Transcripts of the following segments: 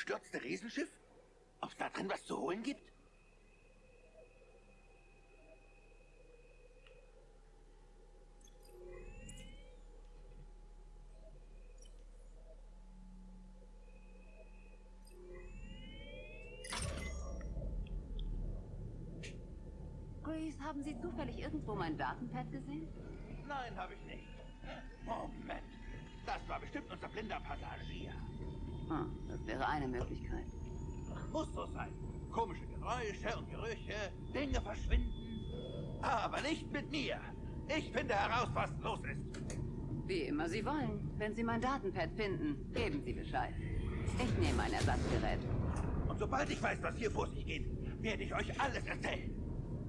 abgestürzte Riesenschiff? Ob es da drin was zu holen gibt? Grace, haben Sie zufällig irgendwo mein Datenpad gesehen? Nein, habe ich nicht. Moment. Das war bestimmt unser blinder Passagier. Ah, das wäre eine Möglichkeit. Muss so sein. Komische Geräusche und Gerüche, Dinge verschwinden. Aber nicht mit mir. Ich finde heraus, was los ist. Wie immer Sie wollen. Wenn Sie mein Datenpad finden, geben Sie Bescheid. Ich nehme ein Ersatzgerät. Und sobald ich weiß, was hier vor sich geht, werde ich euch alles erzählen.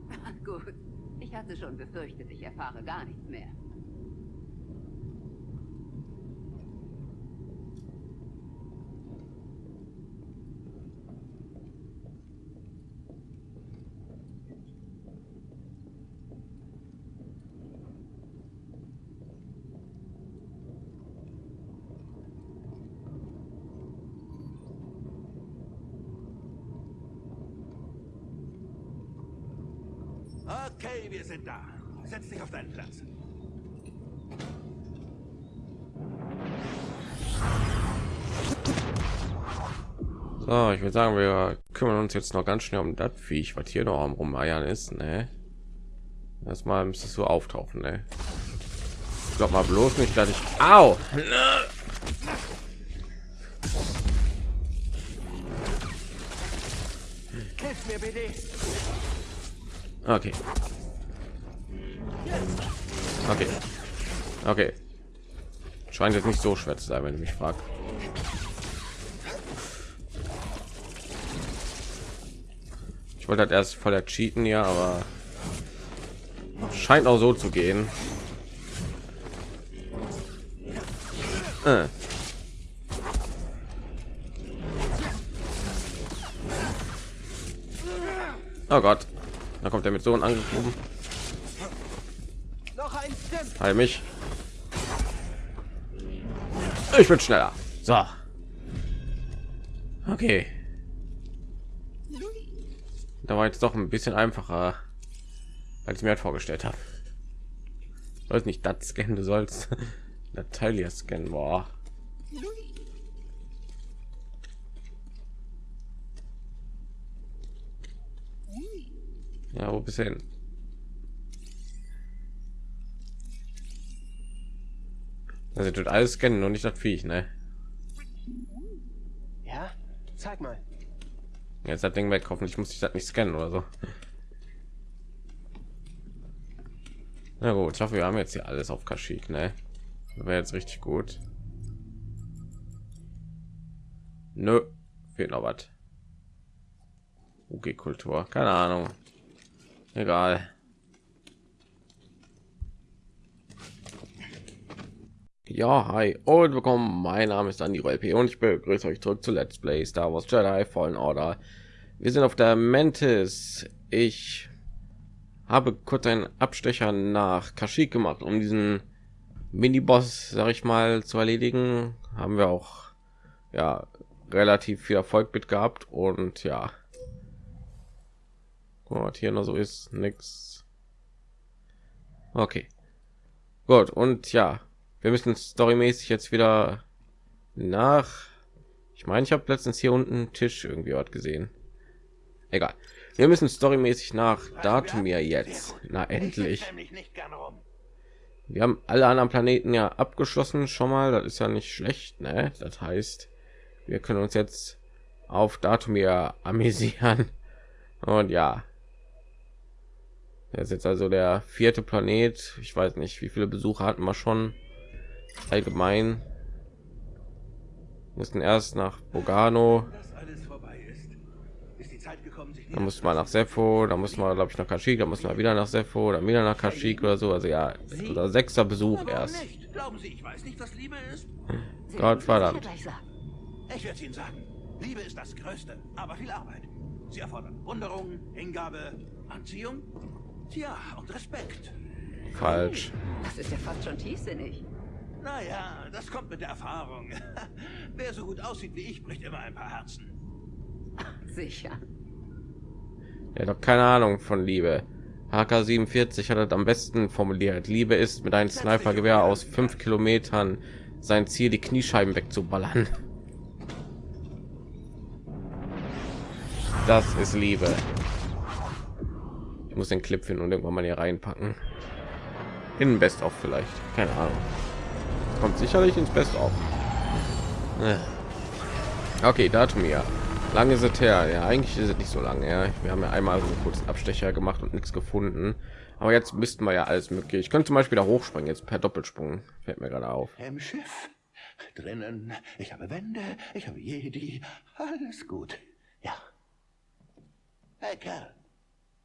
Gut. Ich hatte schon befürchtet, ich erfahre gar nichts mehr. Okay, wir sind da. Setz dich auf deinen Platz. So, ich würde sagen, wir kümmern uns jetzt noch ganz schnell um das Viech, was hier noch am Rumeiern ist, ne? Erstmal müsstest du auftauchen, ne? Ich glaube mal bloß nicht, dass ich... Au! Hilf mir bitte. Okay. Okay. Okay. Scheint jetzt nicht so schwer zu sein, wenn du mich fragst. Ich wollte halt erst voll der cheaten, ja, aber scheint auch so zu gehen. Äh. Oh Gott. Da kommt er mit so einem angegriffen. Noch ein. Heil mich. Ich bin schneller. So. Okay. Da war jetzt doch ein bisschen einfacher, als ich mir halt vorgestellt habe. Sollst nicht das scannen, du sollst Natalia scannen. Boah. Ja, wo bist du hin? Also tut alles scannen und nicht das Viech, ne? Ja, zeig mal. Jetzt das Ding weg, hoffentlich muss ich das nicht scannen oder so. Na gut, ich hoffe, wir haben jetzt hier alles auf Kaschik, ne? Wäre jetzt richtig gut. Nö, fehlt noch was. Okay, Kultur, keine Ahnung. Egal. Ja, hi und willkommen. Mein Name ist Andy LP und ich begrüße euch zurück zu Let's Play Star Wars Jedi Fallen Order. Wir sind auf der Mantis. Ich habe kurz einen Abstecher nach Kashyyyk gemacht, um diesen Mini-Boss, sag ich mal, zu erledigen. Haben wir auch ja relativ viel Erfolg mit gehabt und ja, Guck, hier noch so ist nichts. Okay, gut und ja, wir müssen storymäßig jetzt wieder nach. Ich meine, ich habe letztens hier unten einen Tisch irgendwie was gesehen. Egal. Wir müssen storymäßig nach Datumir jetzt. Na endlich. Wir haben alle anderen Planeten ja abgeschlossen schon mal. Das ist ja nicht schlecht, ne? Das heißt, wir können uns jetzt auf Datumir amüsieren. Und ja, das ist jetzt also der vierte Planet. Ich weiß nicht, wie viele Besucher hatten wir schon allgemein. Mussten erst nach Bogano. Da muss man nach Sepho, da muss man glaube ich nach Kashyyyk, da muss man wieder nach Sepho, dann wieder nach Kashyyyk oder so. Also ja, unser sechster Besuch erst. Glauben Sie, ich weiß nicht, was Liebe ist? Gott verdammt. Ich werde Ihnen sagen, Liebe ist das Größte, aber viel Arbeit. Sie erfordert Wunderung, Hingabe, Anziehung, Tja, und Respekt. Falsch. Das ist ja fast schon tiefsinnig. Naja, das kommt mit der Erfahrung. Wer so gut aussieht wie ich, bricht immer ein paar Herzen. Sicher. Er hat doch keine Ahnung von Liebe. HK47 hat es am besten formuliert. Liebe ist mit einem Snipergewehr aus fünf Kilometern sein Ziel, die Kniescheiben wegzuballern. Das ist Liebe. Ich muss den Clip finden und irgendwann mal hier reinpacken. In Best of vielleicht. Keine Ahnung. Kommt sicherlich ins Best of. Okay, Datum ja. Lange ist es her. Ja, eigentlich ist es nicht so lange. Ja, wir haben ja einmal so einen kurzen Abstecher gemacht und nichts gefunden. Aber jetzt müssten wir ja alles möglich. Ich könnte zum Beispiel da hochspringen jetzt per Doppelsprung. Fällt mir gerade auf. Im Schiff. Drinnen. Ich habe Wände. Ich habe Jedi. Alles gut. Ja. Hey Kerl.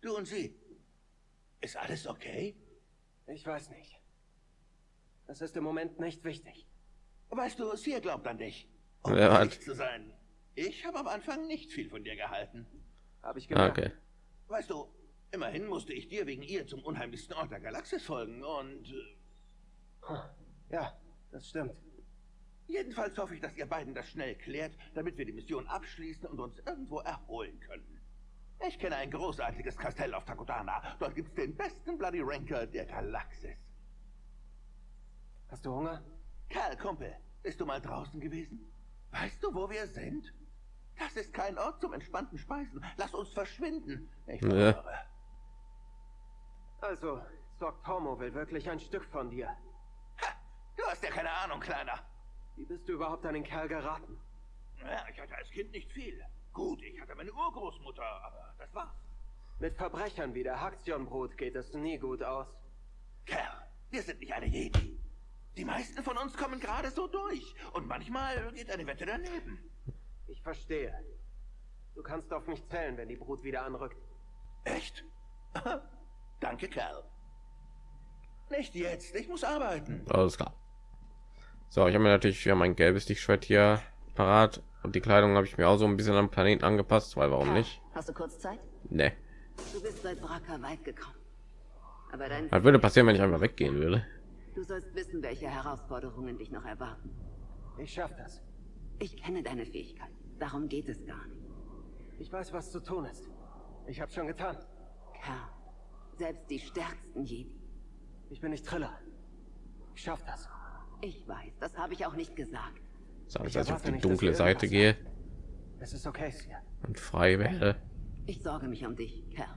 Du und sie. Ist alles okay? Ich weiß nicht. Es ist im Moment nicht wichtig. Weißt du, sie glaubt an dich. Ja, Um hat- ehrlich zu sein. Ich habe am Anfang nicht viel von dir gehalten. Habe ich gemerkt. Okay. Weißt du, immerhin musste ich dir wegen ihr zum unheimlichsten Ort der Galaxis folgen und äh, Ja, das stimmt. jedenfalls hoffe ich, dass ihr beiden das schnell klärt, damit wir die Mission abschließen und uns irgendwo erholen können. Ich kenne ein großartiges Kastell auf Takodana. Dort gibt's den besten Bloody Ranker der Galaxis. Hast du Hunger? Karl, Kumpel, bist du mal draußen gewesen? Weißt du, wo wir sind? Das ist kein Ort zum entspannten Speisen. Lass uns verschwinden. Ich schwöre. Also, Doc Tomo will wirklich ein Stück von dir. Ha, du hast ja keine Ahnung, Kleiner. Wie bist du überhaupt an den Kerl geraten? Ja, ich hatte als Kind nicht viel. Gut, ich hatte meine Urgroßmutter, aber das war's. Mit Verbrechern wie der Haktion-Brut geht es nie gut aus. Kerl, wir sind nicht alle Jedi. Die meisten von uns kommen gerade so durch. Und manchmal geht eine Wette daneben. Ich verstehe. Du kannst auf mich zählen, wenn die Brut wieder anrückt. Echt? Danke, Kerl. Nicht jetzt, ich muss arbeiten. Alles klar. So, ich habe mir natürlich ja mein gelbes Lichtschwert hier parat und die Kleidung habe ich mir auch so ein bisschen am Planeten angepasst, weil warum nicht? Hast du kurz Zeit? Ne. Du bist seit Braca weit gekommen. Aber dein Was würde passieren, wenn ich einfach weggehen würde? Du sollst wissen, welche Herausforderungen dich noch erwarten. Ich schaff das. Ich kenne deine Fähigkeit. Darum geht es gar nicht. Ich weiß, was zu tun ist. Ich hab's schon getan. Kerl, selbst die stärksten Jedi. Ich bin nicht Triller. Ich schaff das. Ich weiß, das habe ich auch nicht gesagt. So, Ich dass ich auf die dunkle Seite gehe Es ist okay, Sir. und frei werde. Ich sorge mich um dich, Kerl.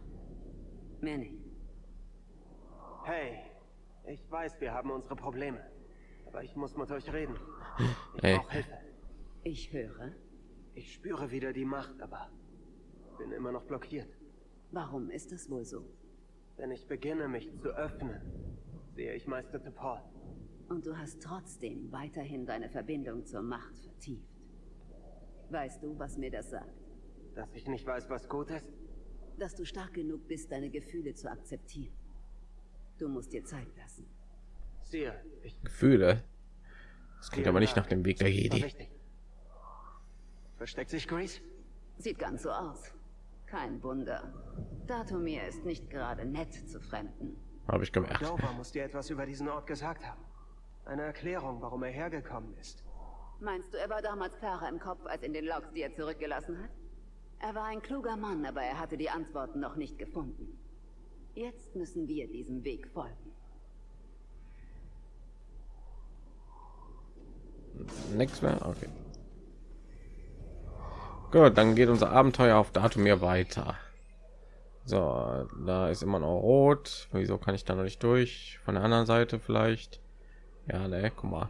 Mehr nicht. Hey, ich weiß, wir haben unsere Probleme. Aber ich muss mit euch reden. Ich Ey. brauche Hilfe. Ich höre. Ich spüre wieder die Macht, aber bin immer noch blockiert. Warum ist das wohl so? Wenn ich beginne, mich zu öffnen, sehe ich Meister Paul. Und du hast trotzdem weiterhin deine Verbindung zur Macht vertieft. Weißt du, was mir das sagt? Dass ich nicht weiß, was gut ist? Dass du stark genug bist, deine Gefühle zu akzeptieren. Du musst dir Zeit lassen. Sir, ich... Gefühle. Das klingt aber nicht nach dem Weg der Jedi. Versteckt sich Grease? Sieht ganz so aus. Kein Wunder. Datumir ist nicht gerade nett zu Fremden. Habe ich gemerkt. Dover muss dir etwas über diesen Ort gesagt haben. Eine Erklärung, warum er hergekommen ist. Meinst du, er war damals klarer im Kopf als in den Logs, die er zurückgelassen hat? Er war ein kluger Mann, aber er hatte die Antworten noch nicht gefunden. Jetzt müssen wir diesem Weg folgen. Nichts mehr? Okay. Gut, dann geht unser Abenteuer auf Datumir weiter. So, da ist immer noch rot. Wieso kann ich da noch nicht durch? Von der anderen Seite vielleicht? Ja, ne, guck mal.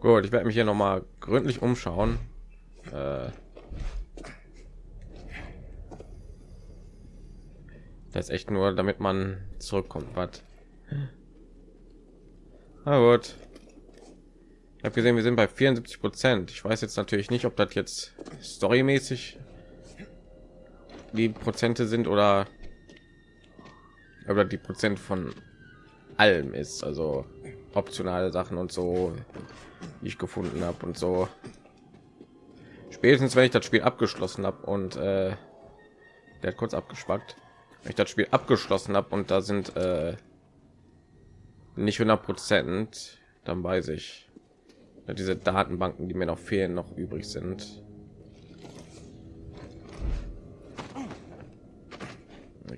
Gut, ich werde mich hier noch mal gründlich umschauen. Äh, das ist echt nur, damit man zurückkommt. Was? Na gut. Ich habe gesehen, wir sind bei 74 Prozent. Ich weiß jetzt natürlich nicht, ob das jetzt storymäßig die Prozente sind oder oder die Prozent von allem ist, also optionale Sachen und so, die ich gefunden habe und so. Spätestens wenn ich das Spiel abgeschlossen habe und äh, der hat kurz abgespackt, wenn ich das Spiel abgeschlossen habe und da sind äh, nicht 100 Prozent, dann weiß ich, ja, diese Datenbanken, die mir noch fehlen, noch übrig sind.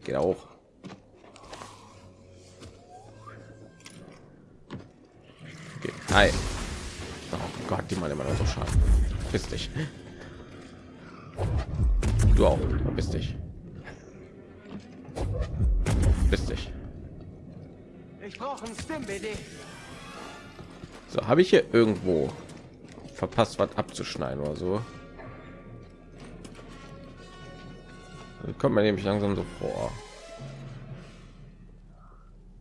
Geht auch. Okay. Hi. Oh Gott, die machen immer noch so schaden. Bist dich. Du auch. Bist dich. Bist dich. Ich brauche. So, habe ich hier irgendwo verpasst, was abzuschneiden oder so? Dann kommt man nämlich langsam so vor.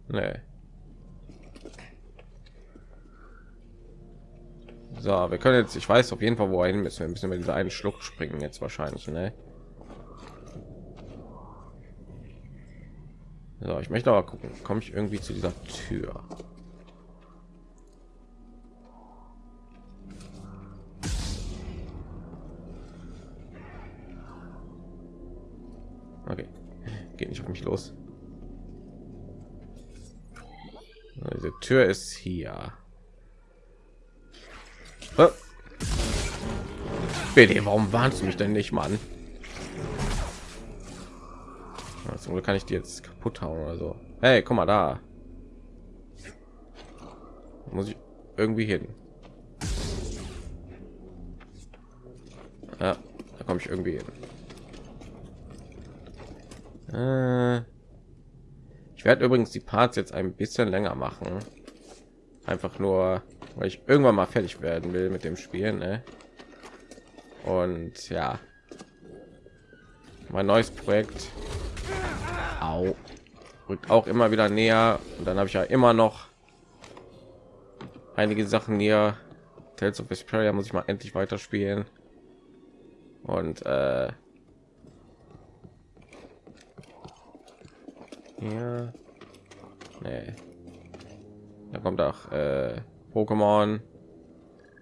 Nee. So, wir können jetzt, ich weiß auf jeden Fall, wo hin müssen. Wir müssen über diese einen Schlucht springen jetzt wahrscheinlich, ne? So, ich möchte aber gucken, komme ich irgendwie zu dieser Tür? Okay, geht nicht auf mich los. Diese Tür ist hier. BD, warum warnst du mich denn nicht, Mann? Zum Glück kann ich die jetzt kaputt hauen oder so. Hey, guck mal da. Muss ich irgendwie hin. Ja, da komme ich irgendwie hin. Äh, ich werde übrigens die Parts jetzt ein bisschen länger machen. Einfach nur, weil ich irgendwann mal fertig werden will mit dem Spiel. Ne? Und ja, mein neues Projekt Au. rückt auch immer wieder näher. Und dann habe ich ja immer noch einige Sachen näher. Tales of Vesperia muss ich mal endlich weiterspielen. Und äh, ja, nee. da kommt auch äh, Pokémon,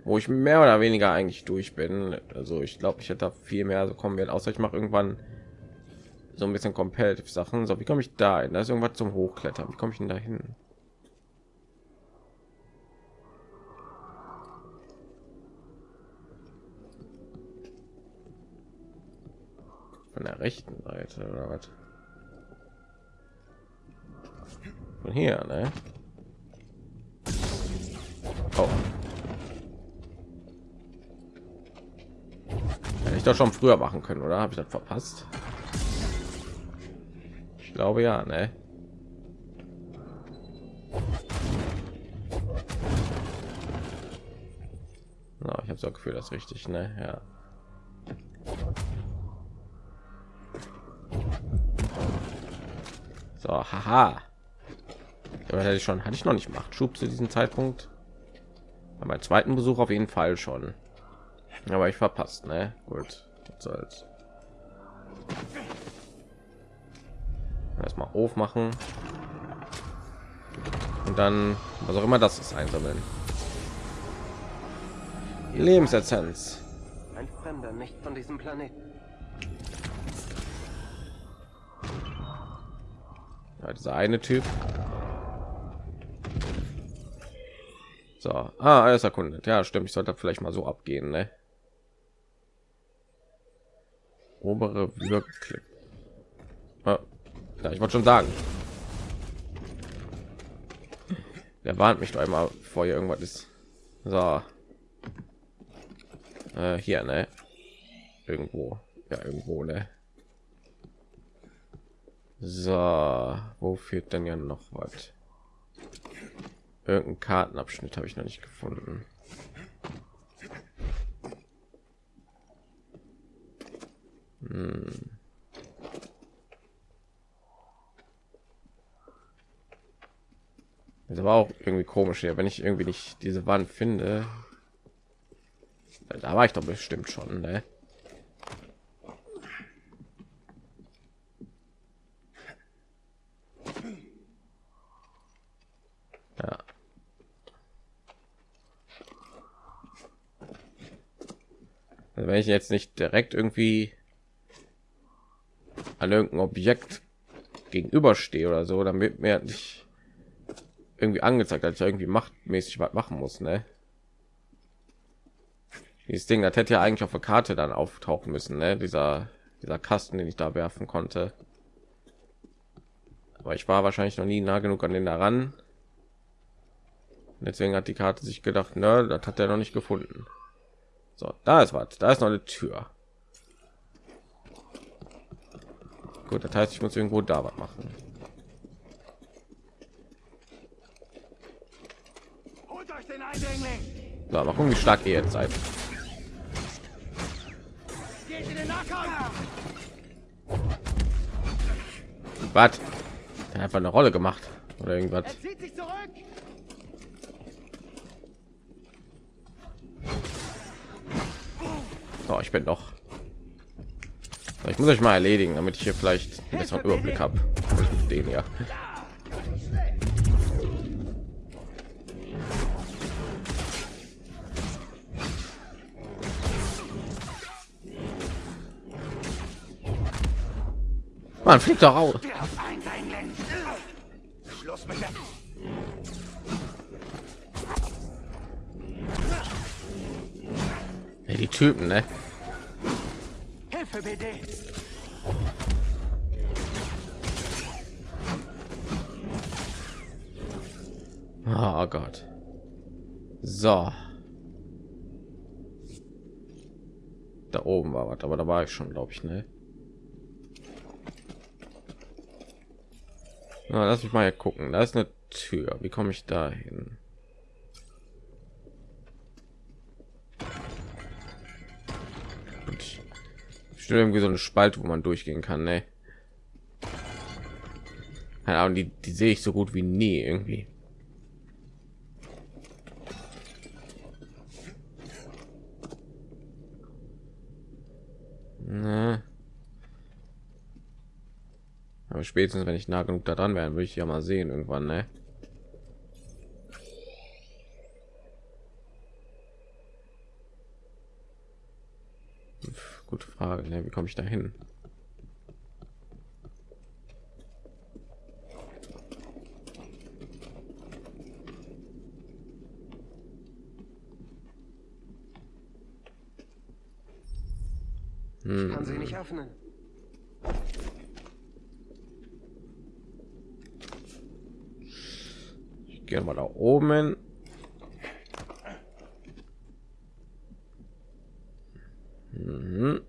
wo ich mehr oder weniger eigentlich durch bin. Also ich glaube, ich hätte viel mehr so kommen wird, außer ich mache irgendwann so ein bisschen competitive Sachen. So, wie komme ich da hin? Da ist irgendwas zum Hochklettern. Wie komme ich denn da hin? Von der rechten Seite oder was? Von hier, ne? Oh. Hätte ich doch schon früher machen können, oder? Habe ich das verpasst? glaube ja, ne? No, ich habe so Gefühl, das richtig, ne? Ja. So, haha. Aber hätte ich schon, hatte ich noch nicht macht Schub zu diesem Zeitpunkt. Bei zweiten Besuch auf jeden Fall schon. Aber ich verpasst, ne? Gut, soll's. Erstmal aufmachen. Und dann was auch immer das ist einsammeln. Die lebensessenz ein fremder nicht von diesem planeten. Ja, dieser eine typ. So. Ah, alles erkundet. Ja stimmt ich sollte vielleicht mal so abgehen ne? Obere Wirkklick. Ah, ja, ich wollte schon sagen. Der warnt mich doch einmal vor hier irgendwas ist. So. Äh, hier, ne? Irgendwo. Ja, irgendwo, ne? So, wo führt denn ja noch was? Irgendein Kartenabschnitt habe ich noch nicht gefunden. Hm. Das war auch irgendwie komisch hier, wenn ich irgendwie nicht diese Wand finde. Da war ich doch bestimmt schon, ne? Ja. Also wenn ich jetzt nicht direkt irgendwie an irgendein Objekt gegenüberstehe oder so, dann wird mir nicht irgendwie angezeigt, dass ich irgendwie machtmäßig was machen muss, ne? Dieses Ding, das hätte ja eigentlich auf der Karte dann auftauchen müssen, ne? Dieser dieser Kasten, den ich da werfen konnte. Aber ich war wahrscheinlich noch nie nah genug an den daran. Deswegen hat die Karte sich gedacht, ne, das hat er noch nicht gefunden. So, da ist was. Da ist noch eine Tür. Gut, das heißt, ich muss irgendwo da was machen. So, mal gucken, wie stark ihr jetzt seid. Was? Einfach eine Rolle gemacht oder irgendwas. So, ich bin doch. Ich muss euch mal erledigen, damit ich hier vielleicht einen besseren Überblick habe. Den ja. Man fliegt doch raus. Die Typen, ne? Hilfe bitte. Oh Gott. So. Da oben war was, aber da war ich schon, glaube ich, ne? Na, lass mich mal gucken. Da ist eine Tür. Wie komme ich da hin? Stimmt irgendwie so eine Spalte, wo man durchgehen kann, ne? Keine Ahnung, die, die sehe ich so gut wie nie irgendwie. Ne. Aber spätestens, wenn ich nah genug da dran wäre, würde ich ja mal sehen irgendwann, ne? Gute Frage, ne? Wie komme ich da hin? Ich kann sie nicht öffnen. Ich gehe mal da oben. Mhm.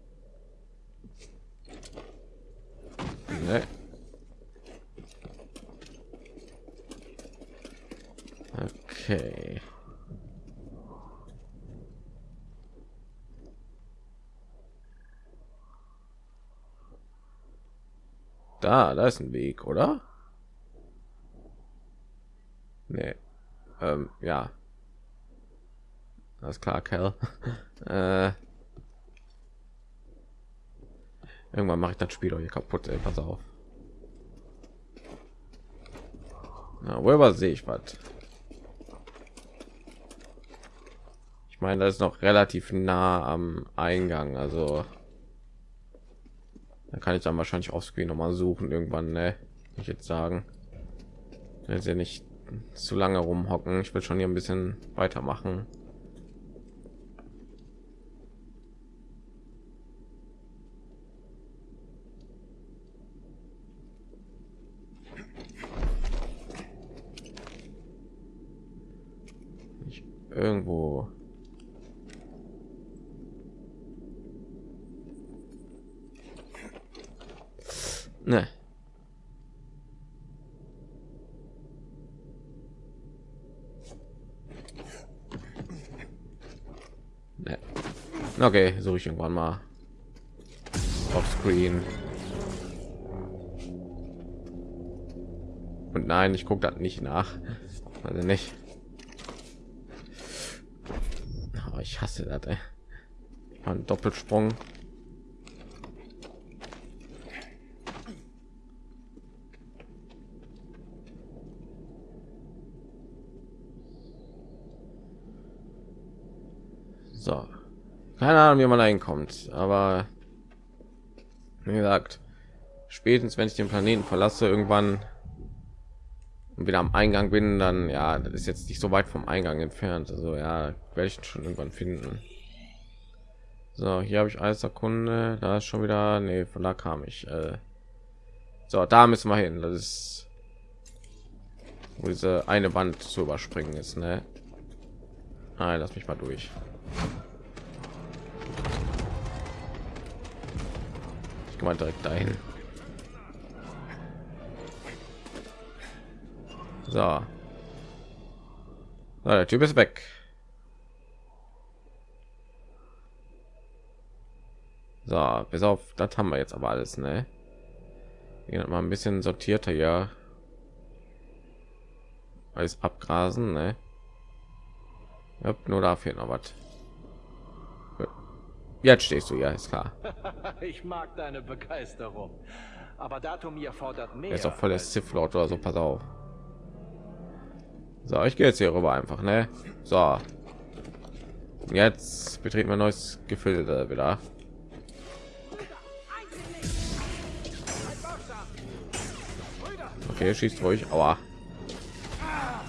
Nee. Okay. Da, da ist ein Weg, oder? Nee. Ähm, ja. Alles klar, Kerl. äh, Irgendwann mache ich das Spiel hier kaputt, ey, pass auf. Na, worüber sehe ich was? Ich meine, das ist noch relativ nah am Eingang, also da kann ich dann wahrscheinlich auf Screen noch mal suchen irgendwann, ne? Ich jetzt sagen, jetzt ja nicht zu lange rumhocken. Ich will schon hier ein bisschen weitermachen. irgendwo ne okay suche ich irgendwann mal. Auf screen. Und nein ich gucke das nicht nach. Also nicht. Ich hasse das ein doppelsprung so keine ahnung wie man reinkommt aber wie gesagt spätestens wenn ich den planeten verlasse irgendwann und wieder am Eingang bin, dann ja, das ist jetzt nicht so weit vom Eingang entfernt. Also ja, werde ich schon irgendwann finden. So, hier habe ich alles Sekunde. Da ist schon wieder, nee, von da kam ich. Äh, so, da müssen wir hin. Das ist wo diese eine Wand zu überspringen ist, ne? Nein, lass mich mal durch. Ich mal direkt dahin. So. so. Der Typ ist weg. So, bis auf das haben wir jetzt aber alles, ne? Mal ein bisschen sortierter ja. Alles abgrasen, ne? Nur dafür noch was. Jetzt stehst du ja, ist klar. ich mag deine Begeisterung. Aber Datumir fordert mehr. Er ist auch voll der Sith Lord oder so, pass auf. So, ich gehe jetzt hier rüber einfach, ne? So. Jetzt betreten wir neues Gefilde wieder. Okay, schießt ruhig. Aua.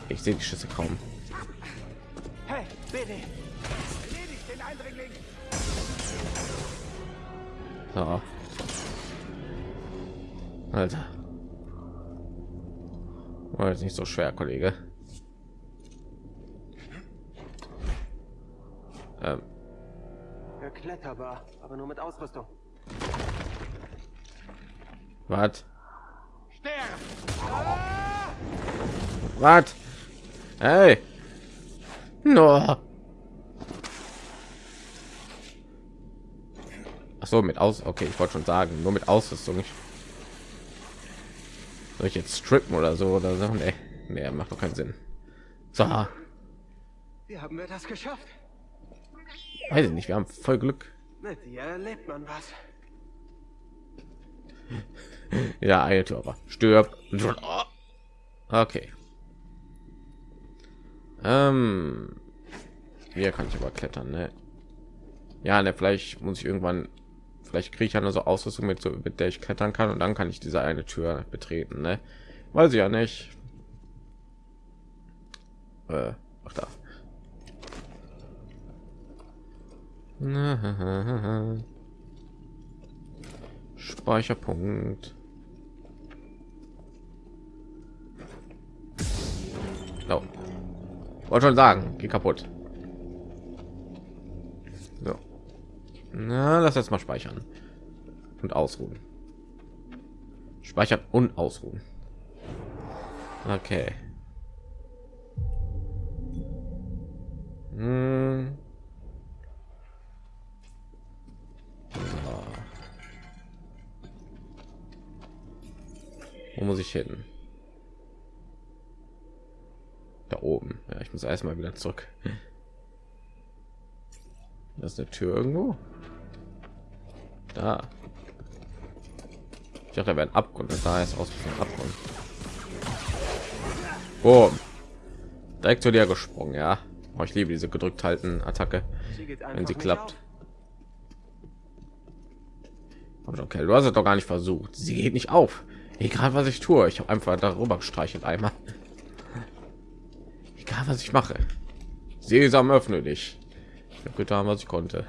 Ich sehe die Schüsse kaum. Hey, bitte. So. Alter. War jetzt nicht so schwer, Kollege. Ähm. Kletterbar, aber nur mit Ausrüstung. Was? Was? Hey. No. So, mit aus. Okay, ich wollte schon sagen, nur mit Ausrüstung. Ich soll ich jetzt strippen oder so oder so? Nee, nee, macht doch keinen Sinn. So. Wie haben wir das geschafft? Weiß ich nicht, wir haben voll Glück. Mit dir erlebt man was. Ja, aber stirb. Okay. Ähm, hier kann ich aber klettern, ne? Ja, ne, vielleicht muss ich irgendwann, vielleicht kriege ich eine so Ausrüstung mit, so, mit der ich klettern kann und dann kann ich diese eine Tür betreten, ne? Weiß ich ja nicht. Äh, ach da. Speicherpunkt. No. Wollte schon sagen, geh kaputt. Na, lass jetzt mal speichern und ausruhen. Speichern und ausruhen. Okay. Hm. Wo muss ich hin? Da oben. Ja, ich muss erstmal wieder zurück. Das ist eine Tür irgendwo. Da. Ich dachte, ein Abgrund. Da ist aus dem Abgrund. Boom. Direkt zu dir gesprungen, ja. Oh, ich liebe diese gedrückt halten Attacke, wenn sie klappt. Okay, du hast es doch gar nicht versucht. Sie geht nicht auf. Egal was ich tue, ich habe einfach darüber gestreichelt einmal. Egal was ich mache. Sesam öffne dich. Ich habe getan, was ich konnte.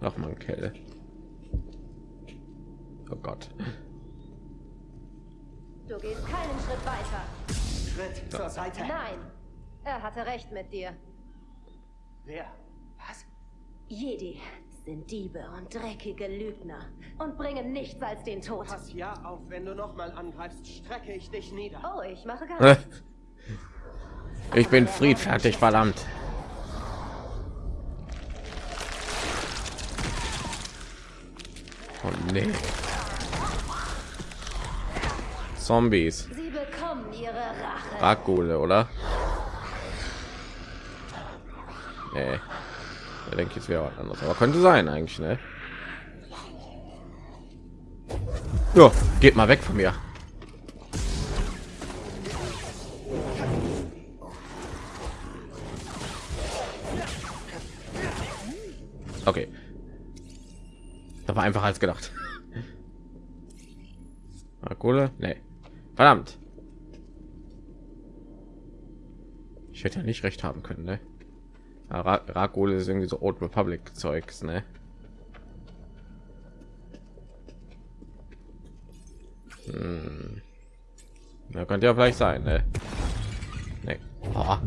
Ach man, Kelle. Oh Gott. Du gehst keinen Schritt weiter. Schritt zur Seite. Nein, er hatte recht mit dir. Wer? Was? Jedi sind Diebe und dreckige Lügner und bringen nichts als den Tod. Pass ja auf, wenn du noch mal angreifst, strecke ich dich nieder. Oh, ich mache gar nichts. Ich bin friedfertig, verdammt. Oh nee. Zombies. Sie bekommen ihre Rache. Oder? Nee. Da denke ich, es wäre was anderes. Aber könnte sein eigentlich, ne? Ja, geht mal weg von mir. Da war einfach als gedacht. Kohle? Nee. Verdammt. Ich hätte ja nicht recht haben können, ne? Rakol ist irgendwie so Old Republic Zeugs, ne? Hm. Ja, könnte ja vielleicht sein, ne? Nee. Oh.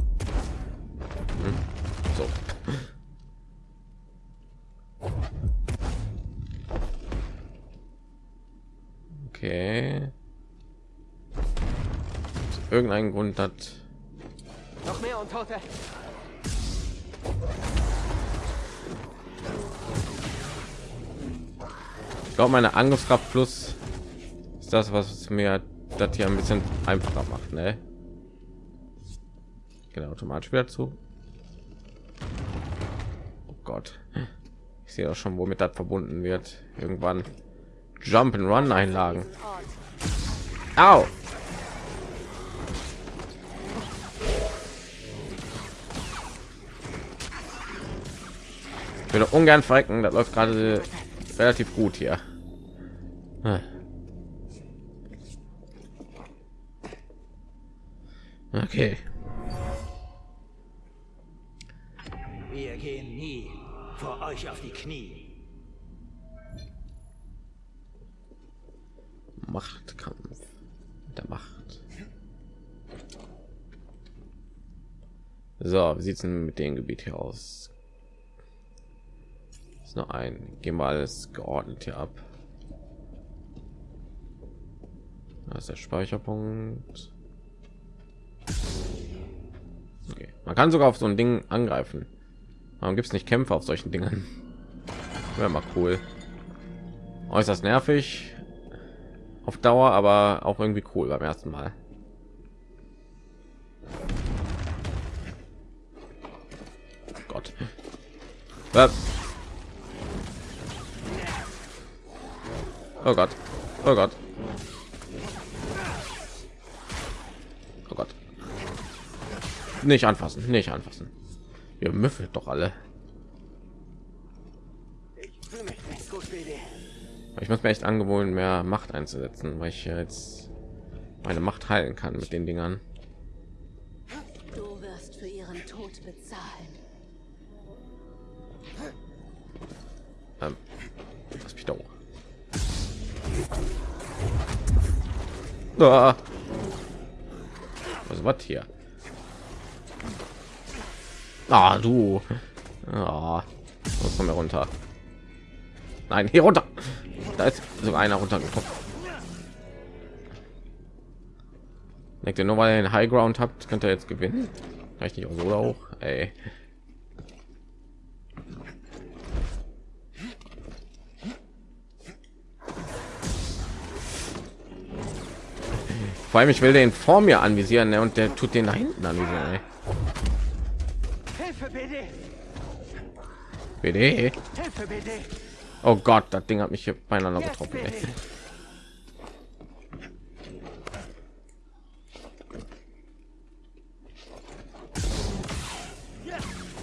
Aus irgendein Grund hat. Noch mehr Untote. ich glaube meine Angriffskraft plus ist das was mir das hier ein bisschen einfacher macht ne? Genau automatisch wieder zu. Oh gott. Ich sehe auch schon womit das verbunden wird. Irgendwann jump and run einlagen. Au! Ich würde ungern verrecken, das läuft gerade relativ gut hier. Ah. Okay. Wir gehen nie vor euch auf die Knie. Machtkampf der Macht. So, wie sieht's denn mit dem Gebiet hier aus? Ist noch ein, gehen wir alles geordnet hier ab. Da ist der Speicherpunkt. Okay. Man kann sogar auf so ein Ding angreifen. Warum gibt es nicht Kämpfe auf solchen Dingen? Wäre mal cool. Äußerst nervig auf Dauer, aber auch irgendwie cool beim ersten Mal. Gott. Oh Gott. Oh Gott. Oh Gott. Nicht anfassen, nicht anfassen. Ihr müffelt doch alle. Ich muss mir echt angewöhnen, mehr Macht einzusetzen, weil ich jetzt meine Macht heilen kann mit den Dingern. Ah. Was was hier? Ah, du. Ah, von mir runter. Nein, hier runter. Da ist sogar einer runtergekommen. Denkt ihr nur weil ihr einen High Ground habt, könnt ihr jetzt gewinnen? Vielleicht nicht auch so auch. Ey. Vor allem, ich will den vor mir anvisieren ne? und der tut den da hinten anvisieren. Ey. Hilfe, BD. BD. Hilfe, BD. Oh Gott, das Ding hat mich hier beieinander getroffen. Ey.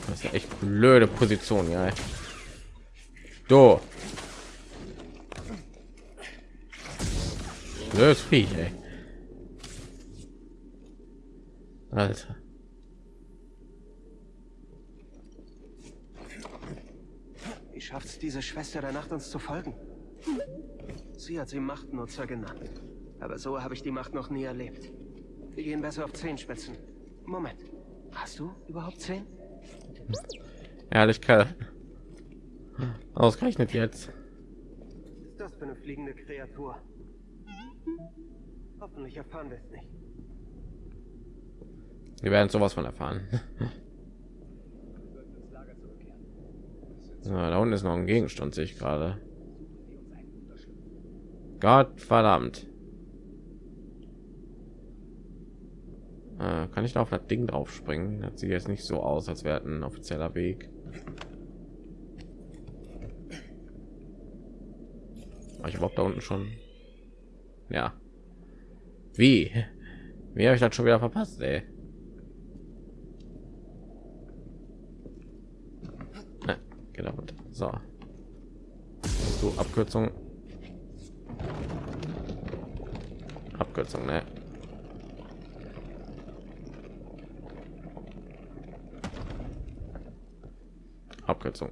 Das ist ja echt blöde Position, ja. Du. Blödes Viech, ey. Alter. Wie schafft's diese Schwester der Nacht uns zu folgen? Sie hat sie Machtnutzer genannt. Aber so habe ich die Macht noch nie erlebt. Wir gehen besser auf Zehenspitzen. Moment. Hast du überhaupt zehn? Ehrlich, Kerl. Ausgerechnet jetzt. Was ist das für eine fliegende Kreatur? Hoffentlich erfahren wir es nicht. Wir werden sowas von erfahren. So, da unten ist noch ein Gegenstand, sehe ich gerade. Gott verdammt. Äh, kann ich da auf das Ding drauf springen? Das sieht jetzt nicht so aus, als wäre ein offizieller Weg. War ich überhaupt da unten schon? Ja. Wie? Wie habe ich das schon wieder verpasst, ey? Geht. So. So, Abkürzung. Abkürzung, ne? Abkürzung.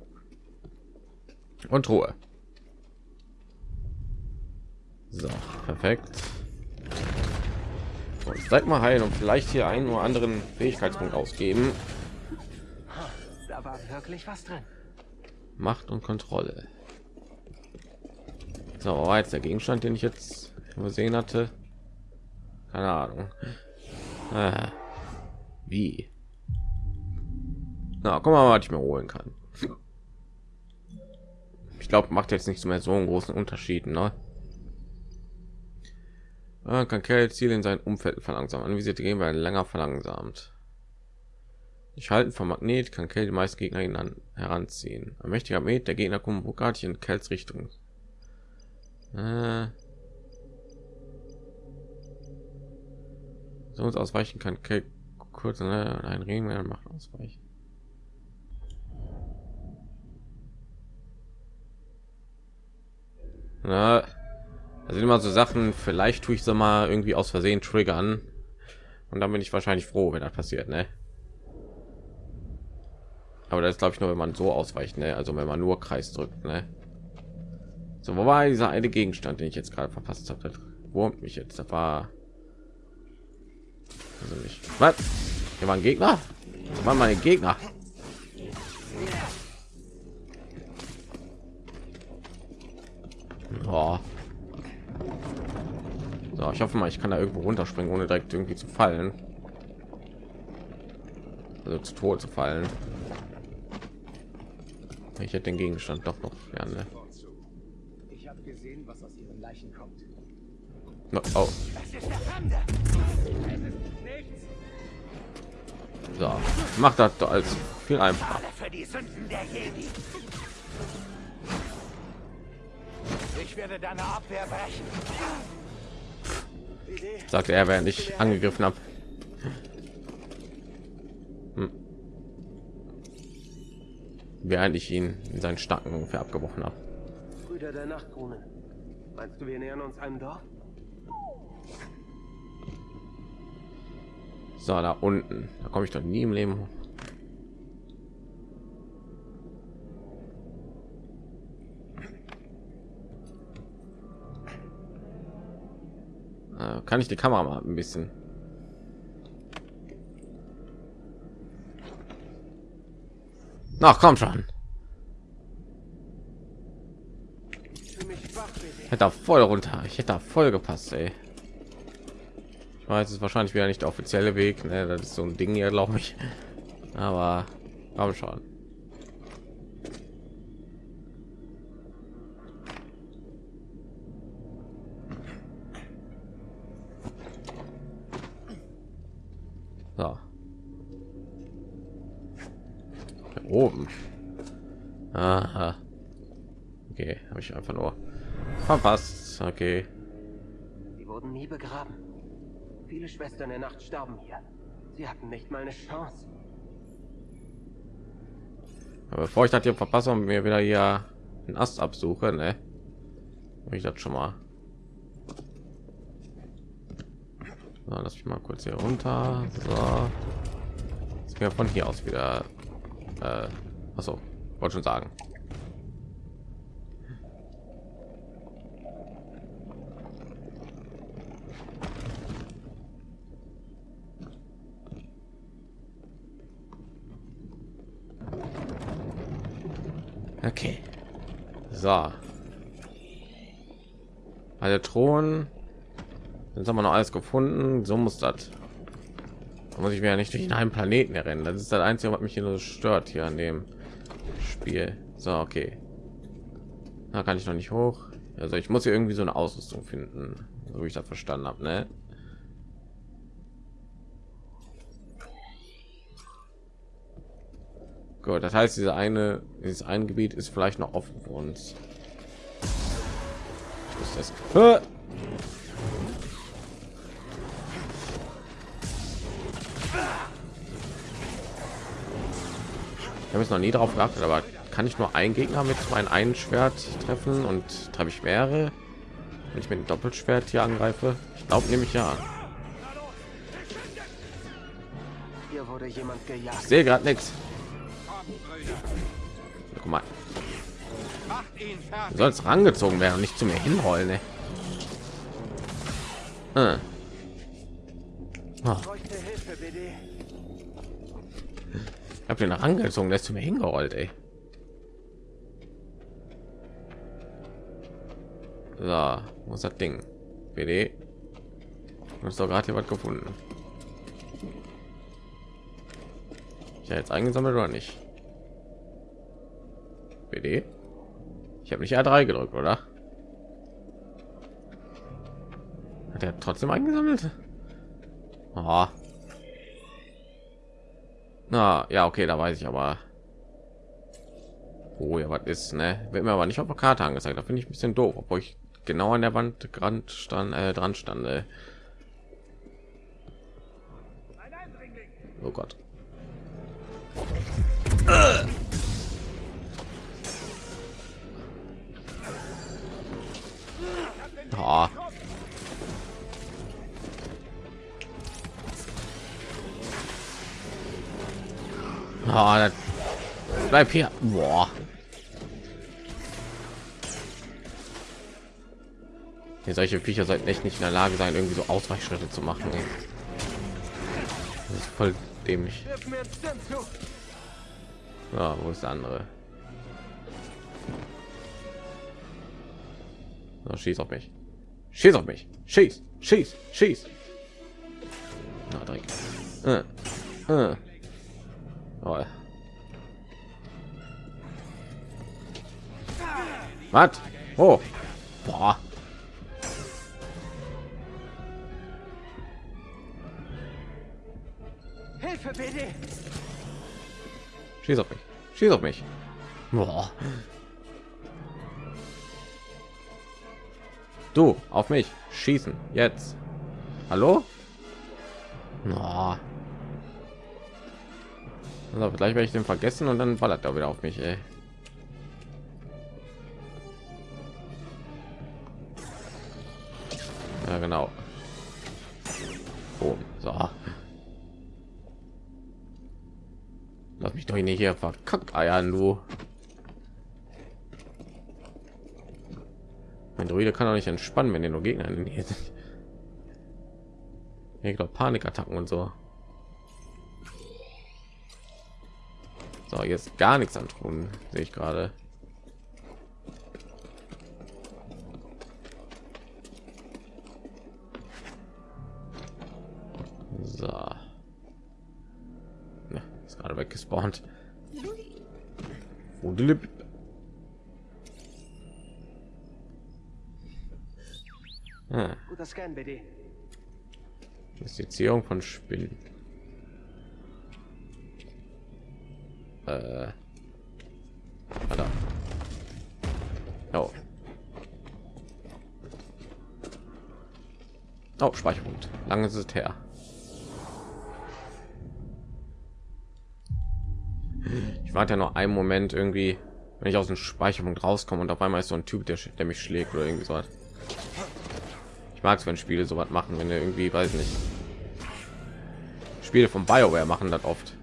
Und Ruhe. So, perfekt. Und seid mal heil und vielleicht hier einen oder anderen Fähigkeitspunkt ausgeben. Da war wirklich was drin. Macht und Kontrolle. So, war jetzt der Gegenstand, den ich jetzt übersehen hatte? Keine Ahnung. Ah, wie? Na, guck mal, was ich mir holen kann. Ich glaube, macht jetzt nicht mehr so einen großen Unterschied, ne? Ah, kann Ziel in sein Umfeld verlangsamen. Anvisierte Gegner werden länger verlangsamt. Ich halte vom Magnet kann Kell die meisten Gegner ihn an, heranziehen. Ein mächtiger Magnet, der Gegner kommt ruckartig in Kells Richtung. Äh. So uns ausweichen kann Kell kurz ne, ein Regen macht ausweichen. Na, also immer so Sachen, vielleicht tue ich so mal irgendwie aus Versehen triggern. Und dann bin ich wahrscheinlich froh, wenn das passiert, ne? Aber das glaube ich nur, wenn man so ausweicht, ne? Also wenn man nur Kreis drückt, ne? So, wo war dieser eine Gegenstand, den ich jetzt gerade verpasst habe? Wurmt mich jetzt. Da war also nicht. Was? Hier waren Gegner? Das waren meine Gegner. Oh. So, ich hoffe mal, ich kann da irgendwo runterspringen, ohne direkt irgendwie zu fallen. Also zu Tod zu fallen. Ich hätte den Gegenstand doch noch gerne. Ich habe gesehen, was aus ihren Leichen kommt. Oh. So, macht das doch als viel einfacher. Für die Sünden der Jedi. Ich werde deine Abwehr brechen. Sagte er, während ich angegriffen habe. Während ich ihn in seinen Starken ungefähr abgebrochen habe. Brüder der Nachtkrone. Meinst du, wir nähern uns einem Dorf? So, da unten. Da komme ich doch nie im Leben hoch. Äh, kann ich die Kamera mal ein bisschen Ach, komm schon. Hätte da voll runter. Ich hätte da voll gepasst, ey. Ich weiß, es ist wahrscheinlich wieder nicht der offizielle Weg. Ne? Das ist so ein Ding hier, glaube ich. Aber komm schon. So. Hier oben. Aha. Okay, habe ich einfach nur verpasst. Okay. Die wurden nie begraben. Viele Schwestern der Nacht starben hier. Sie hatten nicht mal eine Chance. Aber bevor ich das hier verpasse und mir wieder hier einen Ast absuche, ne? Ich das schon mal. So, lass mich mal kurz hier runter. So. Jetzt wir von hier aus wieder. Äh, achso, wollte schon sagen. Okay. So. Alle Thron. Jetzt haben wir noch alles gefunden. So muss das. Da muss ich mir ja nicht durch einen Planeten rennen. Das ist das Einzige, was mich hier nur stört hier an dem Spiel. So, okay. Da kann ich noch nicht hoch. Also ich muss hier irgendwie so eine Ausrüstung finden, so wie ich das verstanden habe, ne? Gut, das heißt, diese eine, dieses ein Gebiet ist vielleicht noch offen für uns. Ist das? Habe es noch nie darauf geachtet, aber kann ich nur einen Gegner mit meinem einen Schwert treffen und treffe ich mehrere, wenn ich mit dem Doppelschwert hier angreife? Ich glaube nämlich ja. Hier wurde jemand gejagt. Ich sehe gerade nichts. Guck mal. Du sollst rangezogen werden und nicht zu mir hinrollen. Ne? Äh. Oh. Ich habe den rangezogen, der ist zu mir hingerollt, ey. So, was das Ding? BD. Du hast doch gerade hier was gefunden. Ich jetzt eingesammelt oder nicht? BD? Ich habe nicht A3 gedrückt, oder? Hat er trotzdem eingesammelt? Oh. Na, ja, okay, da weiß ich aber. Oh ja, was ist, ne? Wird mir aber nicht auf der Karte angezeigt. Da finde ich ein bisschen doof, obwohl ich genau an der Wand dran stand, äh, dran stand. Äh. Oh Gott. Oh. Oh, bleib hier. Boah. Ja, solche Viecher sollten echt nicht in der Lage sein, irgendwie so Ausweichschritte zu machen. Ey. Das ist voll dämlich. Ja, wo ist der andere? So, schieß auf mich. Schieß auf mich. Schieß, schieß, schieß. Na, Dreck. Äh, äh. Oh. Was? Oh. Boah. Hilfe, bitte! Schieß auf mich. Schieß auf mich. Boah. Du, auf mich. Schießen. Jetzt. Hallo? Oh. Also gleich werde ich den vergessen und dann ballert er wieder auf mich, ey. Ja, genau. Oh, so. Lass mich doch nicht hier verkackt eiern, du. Mein Druide kann auch nicht entspannen, wenn ihr nur Gegner in hier sind. Ich glaube Panikattacken und so. So, jetzt gar nichts an tun, sehe ich gerade. So. Ne, ist gerade weggespawnt. Wudelip. Ah, Guter Scan, BD. Investition von Spinnen. Äh. Da. Oh. Oh, Speicherpunkt. Lange ist es her. Ich warte ja noch einen Moment irgendwie, wenn ich aus dem Speicherpunkt rauskomme und auf einmal ist so ein Typ, der, der mich schlägt oder irgendwie so. Ich mag es, wenn Spiele so was machen, wenn er irgendwie, weiß nicht. Spiele von BioWare machen das oft.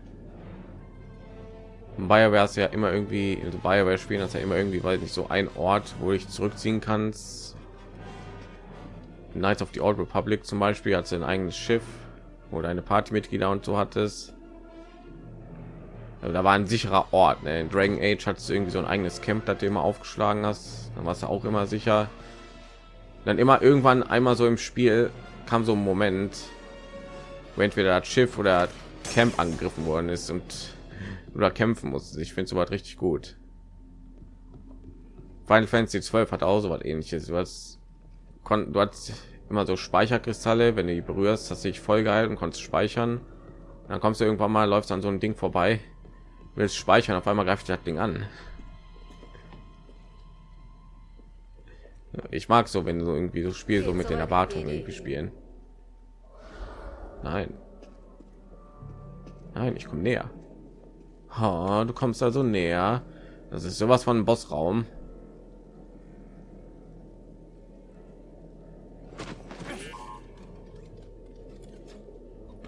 BioWare ist ja immer irgendwie, also BioWare spielen das ja immer irgendwie, weil nicht so ein Ort, wo ich zurückziehen kannst. Knights of the Old Republic zum Beispiel hat ein eigenes Schiff, wo deine Partymitglieder und so hat es. Also da war ein sicherer Ort. Ne? In Dragon Age hat es irgendwie so ein eigenes Camp, das du immer aufgeschlagen hast. Dann warst du auch immer sicher. Dann immer irgendwann einmal so im Spiel kam so ein Moment, wo entweder das Schiff oder das Camp angegriffen worden ist und oder kämpfen musste. Ich finde sowas richtig gut. Final Fantasy 12 hat auch so was ähnliches. Du hast, kon, du hast immer so Speicherkristalle, wenn du die berührst, hast dich voll gehalten, konntest speichern. Dann kommst du irgendwann mal, läufst an so ein Ding vorbei, willst speichern, auf einmal greift das Ding an. Ich mag so, wenn so irgendwie so Spiel so mit den Erwartungen irgendwie spielen. Nein. Nein, ich komme näher. Ha, du kommst also näher. Das ist sowas von Bossraum.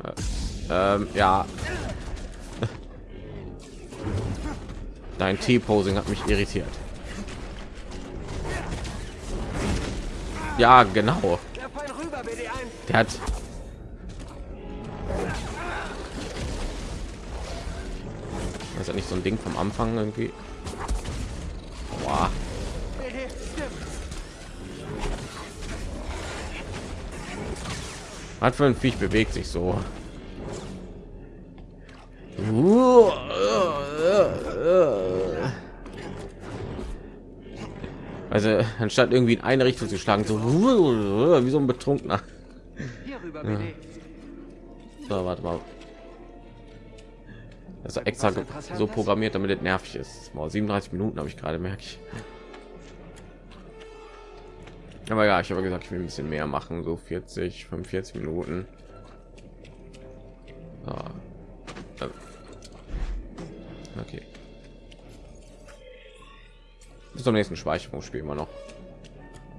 Äh, ähm, ja. Dein T-Posing hat mich irritiert. Ja, genau. Der Fall rüber, BD1. Der hat ist ja nicht so ein Ding vom Anfang irgendwie. Boah. Was für ein Viech bewegt sich so? Also anstatt irgendwie in eine Richtung zu schlagen, so wie so ein Betrunkener. So, warte mal. Ist extra so programmiert, damit es nervig ist. Mal 37 Minuten habe ich gerade merke ich. Aber ja, ich habe gesagt, ich will ein bisschen mehr machen, so 40, 45 Minuten. Äh. Okay. Bis zum nächsten Speicherung spielen wir noch.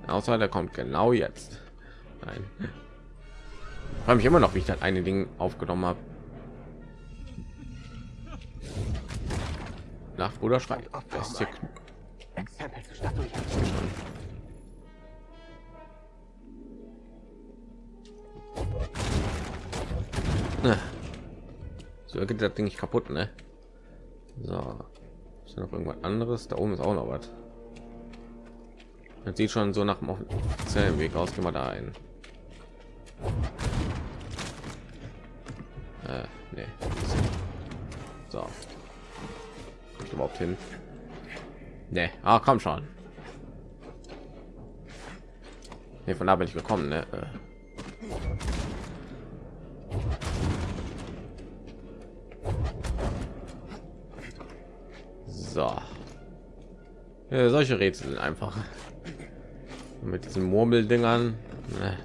Außer der kommt genau jetzt. Nein. Frage mich immer noch, wie ich das eine Ding aufgenommen habe. Das ist hier Exempel zur Statuette. So geht das Ding nicht kaputt, ne? So. Ist noch irgendwas anderes? Da oben ist auch noch was. Das sieht schon so nach dem offiziellen Weg aus. Gehen wir da ein. Äh, nee. So. Kommt überhaupt hin? Nee. Ah, komm schon. Nee, von da bin ich gekommen, ne? Äh. So. Ja, solche Rätsel sind einfach. Mit diesen Murmeldingern. Ne.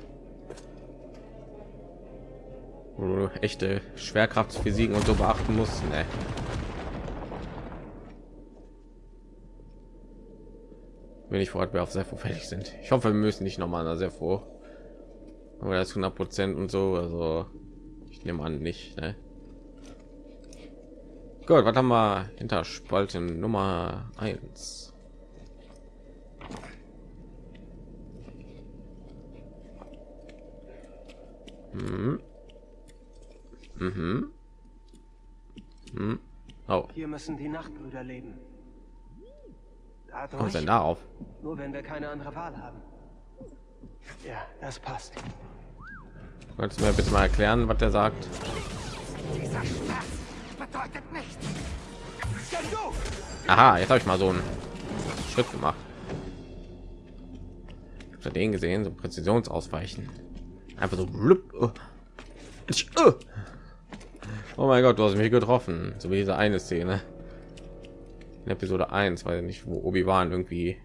Wo du echte Schwerkraftphysiken und so beachten musst. Ne. Wenn ich wir auf sehr fertig sind. Ich hoffe, wir müssen nicht noch mal sehr froh. Aber das 100 Prozent und so, also ich nehme an nicht. Ne? Gut, was haben wir hinter Spalten Nummer 1? Mhm. Mhm. Mhm. Oh, Hier müssen die Nachtbrüder leben. Kommt denn darauf? nur wenn wir keine andere Wahl haben. Ja, das passt. Könntest du mir bitte mal erklären, was der sagt? Dieser Schmerz bedeutet nichts. Aha, jetzt habe ich mal so einen Schritt gemacht. Ich habe den gesehen, so Präzisionsausweichen. Einfach so. Oh. Oh. Oh mein Gott, du hast mich getroffen. So wie diese eine Szene in Episode 1, weil nicht wo Obi Wan irgendwie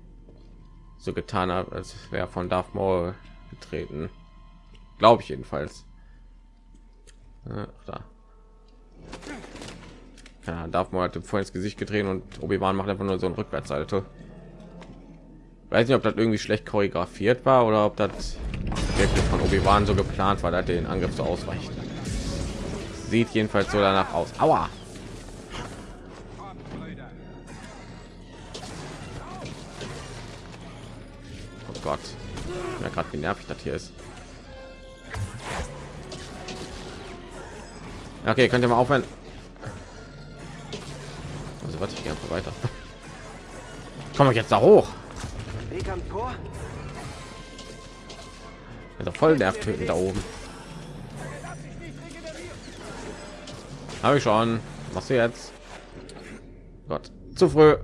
so getan hat, als wäre von Darth Maul getreten. Glaube ich jedenfalls. Ja, da. Ja, Darth Maul hat vorhin ins Gesicht gedreht und Obi Wan macht einfach nur so ein Rückwärtssalto. Weiß nicht, ob das irgendwie schlecht choreografiert war oder ob das wirklich von Obi Wan so geplant war, dass er den Angriff so ausweicht. Sieht jedenfalls so danach aus. Aua! Gott. Ja, gerade wie nervig das hier ist. Okay, könnt ihr mal aufhören? Also warte ich gehe einfach weiter. Komme ich jetzt da hoch? Also voll nervt töten da oben. Habe ich schon. Was du jetzt? Gott, zu früh.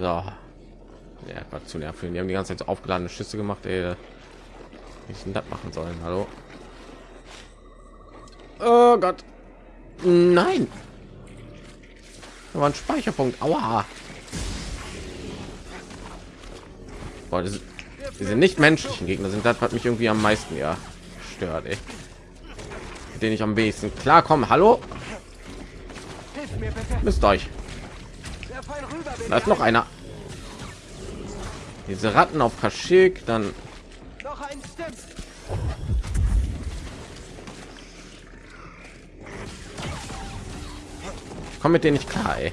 So. Ja, war zu nervig. Die haben die ganze Zeit aufgeladene Schüsse gemacht, ey. Ich denn das machen sollen? Hallo? Oh Gott. Nein. Da war ein Speicherpunkt. Aua. Boah, das, diese nicht menschlichen Gegner sind das, was mich irgendwie am meisten ja stört, ey. Denen ich am wenigsten klarkomme. Hallo? Hilf mir bitte. Müsst euch. Da ist noch einer. Diese Ratten auf Kaschik, dann noch ein Komm mit denen nicht klar. Ey.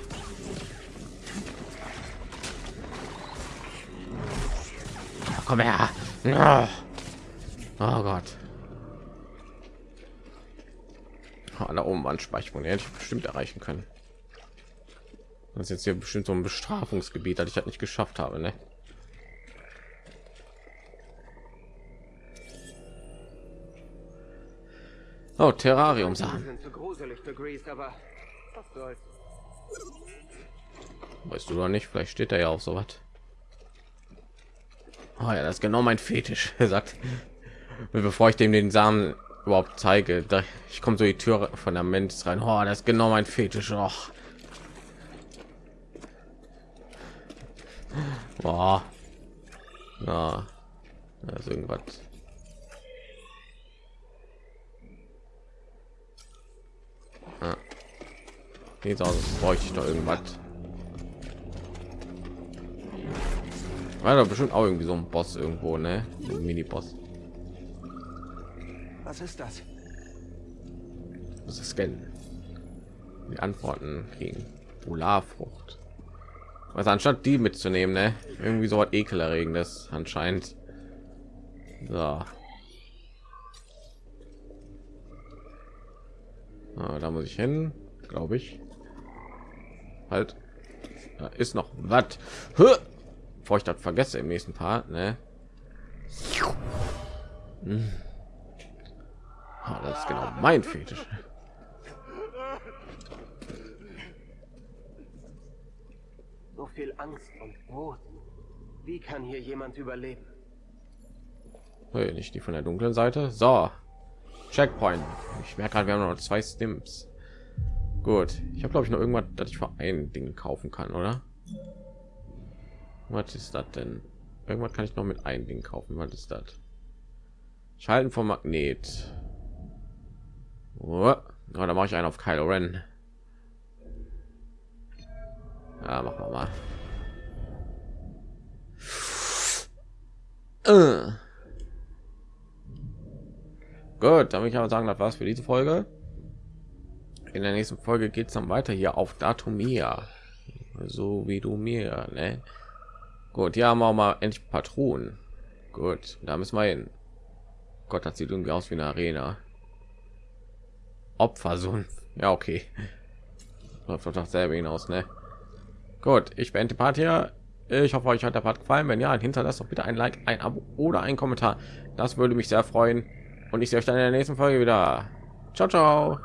Komm her. Oh Gott. Oh, da oben waren Speicherpunkte, hätte ich bestimmt erreichen können. Das ist jetzt hier bestimmt so ein Bestrafungsgebiet, das ich halt nicht geschafft habe, ne? Oh, Terrarium Sachen. soll's. Weißt du doch nicht, vielleicht steht er ja auch so was. Oh ja, das ist genau mein Fetisch, er sagt. Bevor ich dem den Samen überhaupt zeige, da, ich komme so die Tür von der Mensch rein. Oh, das ist genau mein Fetisch. Oh. Boah. Na, da ist irgendwas. Ah. Jetzt aus, bräuchte ich doch irgendwas. War doch bestimmt auch irgendwie so ein Boss irgendwo, ne? Ein Mini-Boss. Was ist das? Das ist scannen. Die Antworten kriegen. Polarfrucht. Was anstatt die mitzunehmen, ne? Irgendwie so was ekelerregendes anscheinend. So. Ah, da muss ich hin, glaube ich. Halt. Da ist noch was. Bevor ich das vergesse im nächsten Part, ne? Hm. Ah, das ist genau mein Fetisch. Viel Angst und Wut. Wie kann hier jemand überleben? Hey, nicht die von der dunklen Seite. So, Checkpoint. Ich merke gerade, wir haben noch zwei Stims. Gut, ich habe glaube ich noch irgendwas, dass ich für ein Ding kaufen kann, oder? Was ist das denn? Irgendwas kann ich noch mit ein Ding kaufen. Was ist das? Schalten vom Magnet. Oh, da mache ich einen auf Kylo Ren. Ja, machen wir mal. Äh. Gut, damit ich aber sagen, das war's für diese Folge. In der nächsten Folge geht es dann weiter hier auf Datumia. So wie du mir, ne? Gut, ja, haben wir auch mal endlich Patronen. Gut, da müssen wir hin. Gott, das sieht irgendwie aus wie eine Arena. Opfersumpf. Ja, okay. Läuft doch selber hinaus, ne? Gut, ich beende Part hier. Ich hoffe, euch hat der Part gefallen. Wenn ja, hinterlasst doch bitte ein Like, ein Abo oder ein Kommentar. Das würde mich sehr freuen. Und ich sehe euch dann in der nächsten Folge wieder. Ciao, ciao.